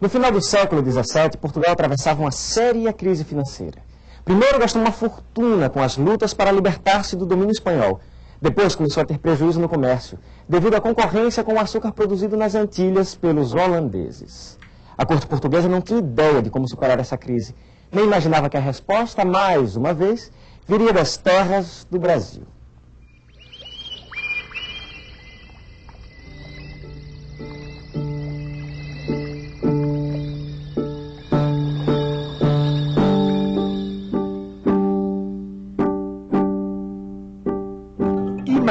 No final do século XVII, Portugal atravessava uma séria crise financeira. Primeiro gastou uma fortuna com as lutas para libertar-se do domínio espanhol. Depois começou a ter prejuízo no comércio, devido à concorrência com o açúcar produzido nas Antilhas pelos holandeses. A corte portuguesa não tinha ideia de como superar essa crise, nem imaginava que a resposta, mais uma vez, viria das terras do Brasil.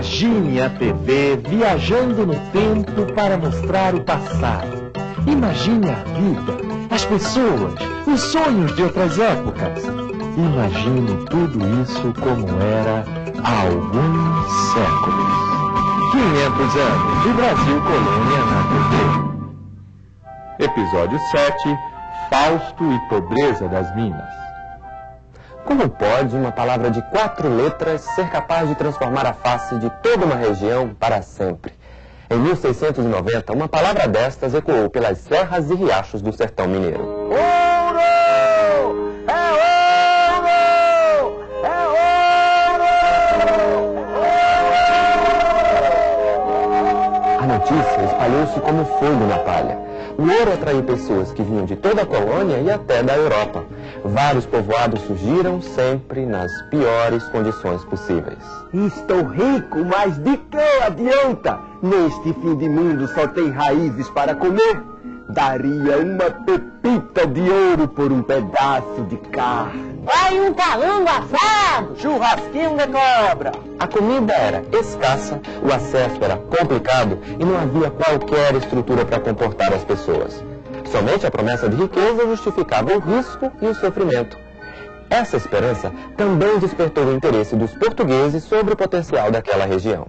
Imagine a TV viajando no tempo para mostrar o passado. Imagine a vida, as pessoas, os sonhos de outras épocas. Imagine tudo isso como era há alguns séculos. 500 anos de Brasil Colônia na TV. Episódio 7 Fausto e Pobreza das Minas. Como pode uma palavra de quatro letras ser capaz de transformar a face de toda uma região para sempre? Em 1690, uma palavra destas ecoou pelas serras e riachos do sertão mineiro. Ouro! É ouro! É ouro! A notícia espalhou-se como fogo na palha. O ouro atraiu pessoas que vinham de toda a colônia e até da Europa. Vários povoados surgiram sempre nas piores condições possíveis. Estou rico, mas de que adianta? Neste fim de mundo só tem raízes para comer. Daria uma pepita de ouro por um pedaço de carne. Vai um calango assado! Churrasquinho de cobra! A comida era escassa, o acesso era complicado e não havia qualquer estrutura para comportar as pessoas. Somente a promessa de riqueza justificava o risco e o sofrimento. Essa esperança também despertou o interesse dos portugueses sobre o potencial daquela região.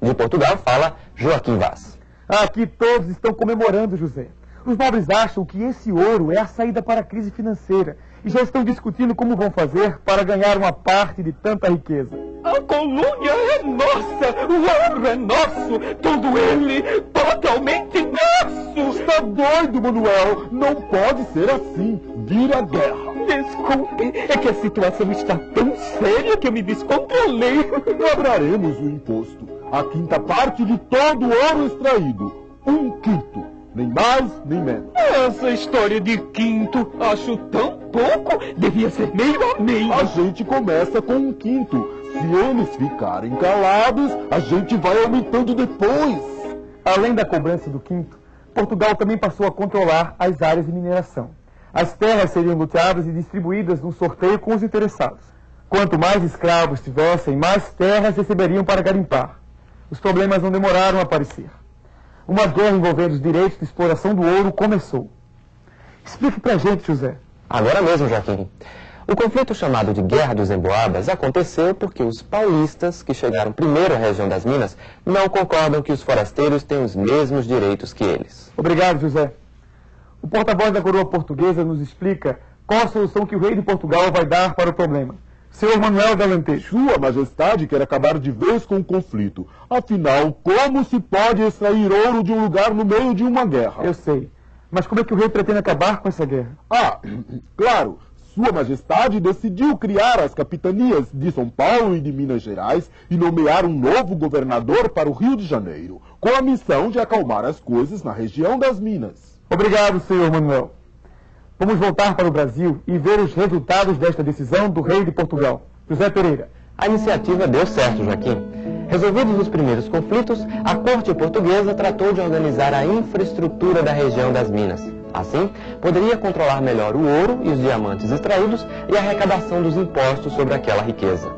De Portugal fala Joaquim Vaz. Aqui todos estão comemorando, José. Os nobres acham que esse ouro é a saída para a crise financeira e já estão discutindo como vão fazer para ganhar uma parte de tanta riqueza. A colônia é nossa, o ouro é nosso, todo ele totalmente nosso. Está doido, Manuel? Não pode ser assim. Vira guerra. Desculpe, é que a situação está tão séria que eu me descontrolei. Cobraremos o imposto. A quinta parte de todo o ouro extraído. Um quinto. Nem mais, nem menos. Essa história de quinto, acho tão pouco. Devia ser meio a meio. A gente começa com um quinto. Se eles ficarem calados, a gente vai aumentando depois. Além da cobrança do quinto, Portugal também passou a controlar as áreas de mineração. As terras seriam loteadas e distribuídas num sorteio com os interessados. Quanto mais escravos tivessem, mais terras receberiam para garimpar. Os problemas não demoraram a aparecer uma guerra envolvendo os direitos de exploração do ouro começou. Explique pra gente, José. Agora mesmo, Joaquim. O conflito chamado de Guerra dos Emboabas aconteceu porque os paulistas, que chegaram primeiro à região das Minas, não concordam que os forasteiros têm os mesmos direitos que eles. Obrigado, José. O porta-voz da coroa portuguesa nos explica qual a solução que o rei de Portugal vai dar para o problema. Senhor Manuel Galantejo. Sua Majestade quer acabar de vez com o conflito. Afinal, como se pode extrair ouro de um lugar no meio de uma guerra? Eu sei. Mas como é que o rei pretende acabar com essa guerra? Ah, claro. Sua Majestade decidiu criar as capitanias de São Paulo e de Minas Gerais e nomear um novo governador para o Rio de Janeiro, com a missão de acalmar as coisas na região das Minas. Obrigado, senhor Manuel. Vamos voltar para o Brasil e ver os resultados desta decisão do rei de Portugal. José Pereira. A iniciativa deu certo, Joaquim. Resolvidos os primeiros conflitos, a corte portuguesa tratou de organizar a infraestrutura da região das Minas. Assim, poderia controlar melhor o ouro e os diamantes extraídos e a arrecadação dos impostos sobre aquela riqueza.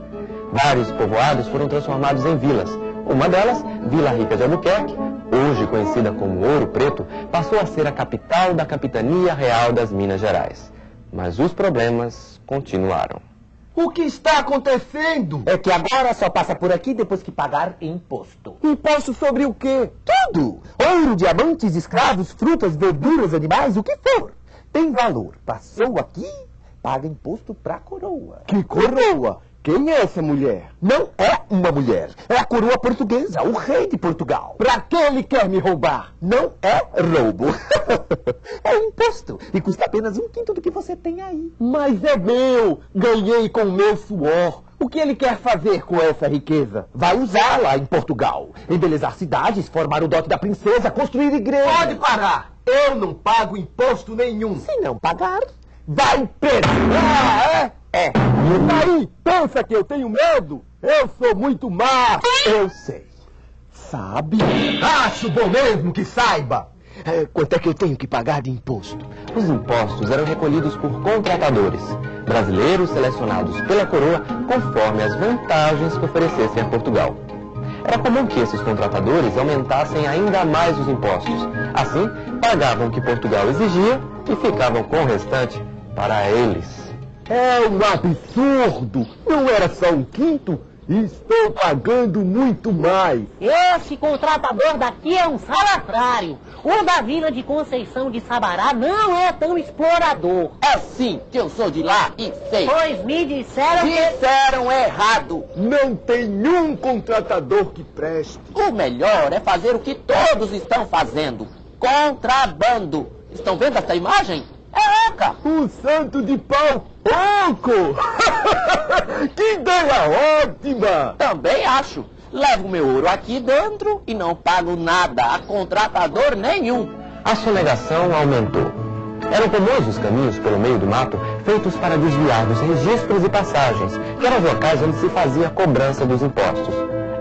Vários povoados foram transformados em vilas. Uma delas, Vila Rica de Albuquerque, hoje conhecida como Ouro Preto, passou a ser a capital da Capitania Real das Minas Gerais. Mas os problemas continuaram. O que está acontecendo? É que agora só passa por aqui depois que pagar imposto. Imposto sobre o quê? Tudo! Ouro, diamantes, escravos, frutas, verduras, animais, o que for. Tem valor. Passou aqui, paga imposto pra coroa. Que coroa? Quem é essa mulher? Não é uma mulher. É a coroa portuguesa, o rei de Portugal. Pra que ele quer me roubar? Não é roubo. é imposto. E custa apenas um quinto do que você tem aí. Mas é meu. Ganhei com o meu suor. O que ele quer fazer com essa riqueza? Vai usá-la em Portugal. Embelezar cidades, formar o dote da princesa, construir igrejas. Pode parar. Eu não pago imposto nenhum. Se não pagar, Vai preso! Ah, é? É. E daí, pensa que eu tenho medo? Eu sou muito má. eu sei. Sabe? Acho bom mesmo que saiba. É, quanto é que eu tenho que pagar de imposto? Os impostos eram recolhidos por contratadores, brasileiros selecionados pela coroa conforme as vantagens que oferecessem a Portugal. Era comum que esses contratadores aumentassem ainda mais os impostos. Assim, pagavam o que Portugal exigia e ficavam com o restante para eles. É um absurdo! Não era só um quinto? Estou pagando muito mais. Esse contratador daqui é um salafrário. O da Vila de Conceição de Sabará não é tão explorador. É sim, que eu sou de lá e sei. Pois me disseram que... Disseram errado. Não tem um contratador que preste. O melhor é fazer o que todos estão fazendo. Contrabando. Estão vendo essa imagem? É oca. O santo de pau oco! que ideia ótima! Também acho. Levo meu ouro aqui dentro e não pago nada a contratador nenhum. A sonegação aumentou. Eram comuns os caminhos pelo meio do mato feitos para desviar dos registros e passagens, que eram os locais onde se fazia a cobrança dos impostos.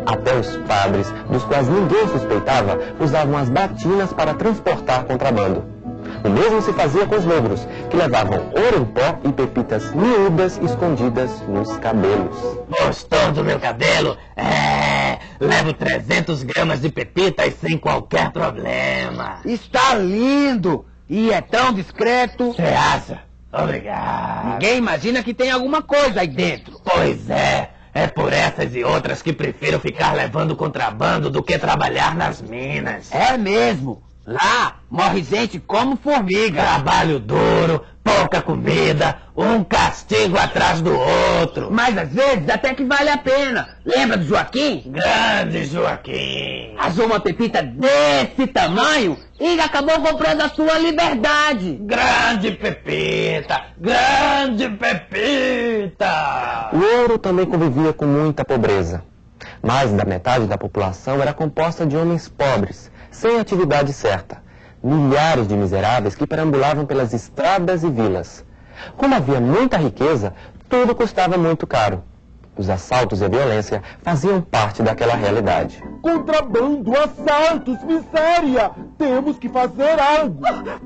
Até os padres, dos quais ninguém suspeitava, usavam as batinas para transportar contrabando. O mesmo se fazia com os negros, que levavam ouro em pó e pepitas miúdas escondidas nos cabelos. Gostou do meu cabelo? É, levo 300 gramas de pepitas sem qualquer problema. Está lindo! E é tão discreto. Você acha? Obrigado. Ninguém imagina que tem alguma coisa aí dentro. Pois é. É por essas e outras que prefiro ficar levando contrabando do que trabalhar nas minas. É mesmo. Lá morre gente como formiga. Trabalho duro, pouca comida, um castigo atrás do outro. Mas às vezes até que vale a pena. Lembra do Joaquim? Grande Joaquim. Azou uma pepita desse tamanho e acabou comprando a sua liberdade. Grande Pepita, grande Pepita. O ouro também convivia com muita pobreza. Mais da metade da população era composta de homens pobres, sem atividade certa. Milhares de miseráveis que perambulavam pelas estradas e vilas. Como havia muita riqueza, tudo custava muito caro. Os assaltos e a violência faziam parte daquela realidade. Contrabando, assaltos, miséria! Temos que fazer algo!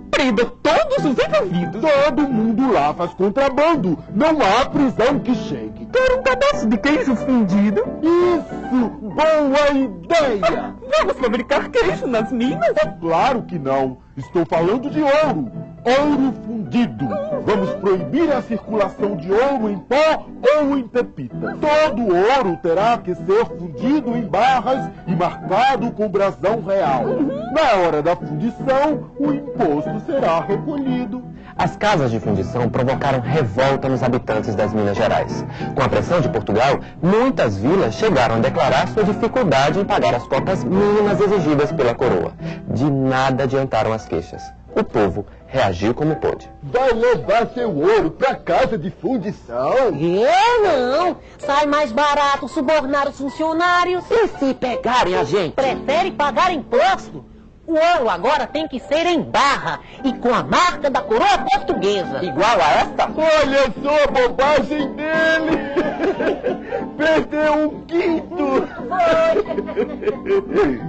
Prenda todos os envolvidos. Todo mundo lá faz contrabando! Não há prisão que chegue! Quero um pedaço de queijo fundido. Isso! Boa ideia! Vamos fabricar queijo nas minas? Claro que não! Estou falando de ouro! Ouro fundido! Vamos proibir a circulação de ouro em pó ou em pepita. Todo ouro terá que ser fundido em barras e marcado com brasão real. Na hora da fundição, o imposto será recolhido. As casas de fundição provocaram revolta nos habitantes das Minas Gerais. Com a pressão de Portugal, muitas vilas chegaram a declarar sua dificuldade em pagar as cotas mínimas exigidas pela coroa. De nada adiantaram as queixas. O povo reagiu como pôde. Vai levar seu ouro pra casa de fundição? Eu não. Sai mais barato subornar os funcionários. E se pegarem a gente? Prefere pagar imposto? O ouro agora tem que ser em barra e com a marca da coroa portuguesa. Igual a esta? Olha só a bobagem dele! Perdeu um quinto!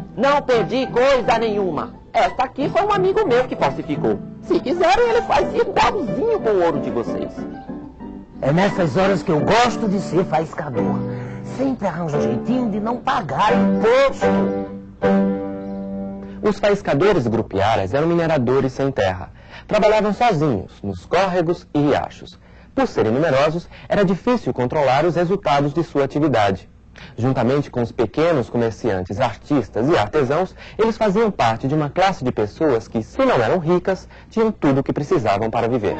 Não perdi coisa nenhuma. Esta aqui foi um amigo meu que falsificou. Se quiserem, ele faz igualzinho com o ouro de vocês. É nessas horas que eu gosto de ser faiscador. Sempre arranjo um jeitinho de não pagar imposto. Os faiscadores grupiaras eram mineradores sem terra. Trabalhavam sozinhos, nos córregos e riachos. Por serem numerosos, era difícil controlar os resultados de sua atividade. Juntamente com os pequenos comerciantes, artistas e artesãos, eles faziam parte de uma classe de pessoas que, se não eram ricas, tinham tudo o que precisavam para viver.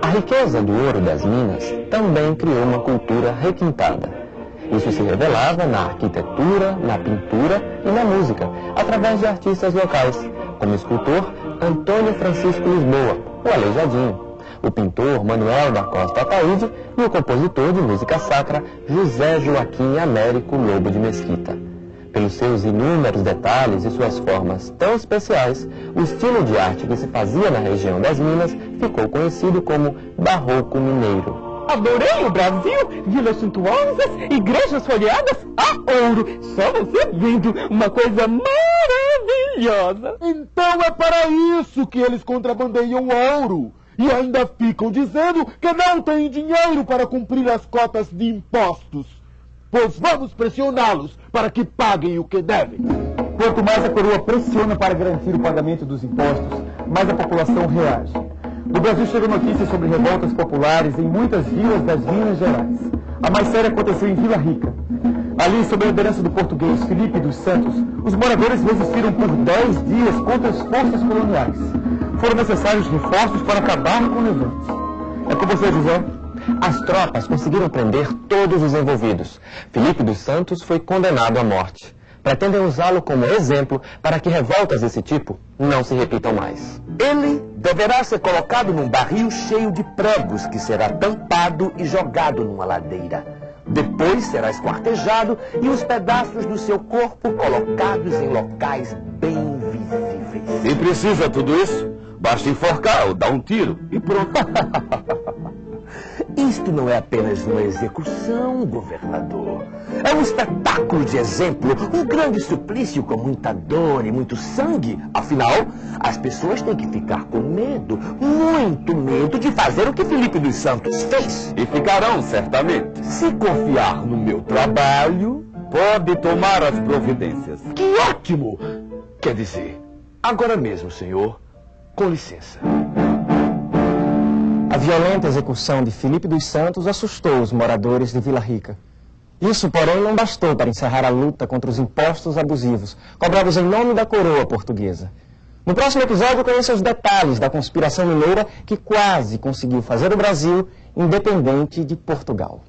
A A riqueza do ouro das minas também criou uma cultura requintada. Isso se revelava na arquitetura, na pintura e na música, através de artistas locais, como o escultor Antônio Francisco Lisboa, o Aleijadinho, o pintor Manuel da Costa Ataíde e o compositor de música sacra José Joaquim Américo Lobo de Mesquita. Pelos seus inúmeros detalhes e suas formas tão especiais, o estilo de arte que se fazia na região das Minas ficou conhecido como Barroco Mineiro. Adorei o Brasil, vilas suntuosas, igrejas folheadas a ouro. Só você vendo uma coisa maravilhosa. Então é para isso que eles contrabandeiam ouro. E ainda ficam dizendo que não têm dinheiro para cumprir as cotas de impostos. Pois vamos pressioná-los para que paguem o que devem. Quanto mais a coroa pressiona para garantir o pagamento dos impostos, mais a população reage. Do Brasil chegam notícias sobre revoltas populares em muitas vilas das Minas Gerais. A mais séria aconteceu em Vila Rica. Ali, sob a liderança do português Felipe dos Santos, os moradores resistiram por 10 dias contra as forças coloniais. Foram necessários reforços para acabar com o levante. É com você, José. As tropas conseguiram prender todos os envolvidos. Felipe dos Santos foi condenado à morte. Pretendem usá-lo como exemplo para que revoltas desse tipo não se repitam mais. Ele deverá ser colocado num barril cheio de pregos que será tampado e jogado numa ladeira. Depois será esquartejado e os pedaços do seu corpo colocados em locais bem visíveis. Se precisa tudo isso, basta enforcar ou dar um tiro e pronto. Isto não é apenas uma execução, governador. É um espetáculo de exemplo, um grande suplício com muita dor e muito sangue. Afinal, as pessoas têm que ficar com medo, muito medo de fazer o que Felipe dos Santos fez. E ficarão, certamente. Se confiar no meu trabalho. Pode tomar as providências. Que ótimo! Quer dizer, agora mesmo, senhor. Com licença. A violenta execução de Felipe dos Santos assustou os moradores de Vila Rica. Isso, porém, não bastou para encerrar a luta contra os impostos abusivos, cobrados em nome da coroa portuguesa. No próximo episódio, conheça os detalhes da conspiração mineira que quase conseguiu fazer o Brasil independente de Portugal.